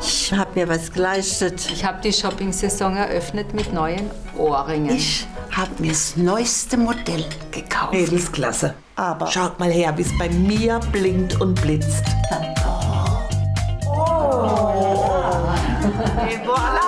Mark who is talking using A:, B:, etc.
A: Ich habe mir was geleistet.
B: Ich habe die Shopping-Saison eröffnet mit neuen Ohrringen.
C: Ich habe mir das neueste Modell gekauft.
D: Lebensklasse.
A: Aber
D: schaut mal her, wie es bei mir blinkt und blitzt. Oh. Oh. Et voilà.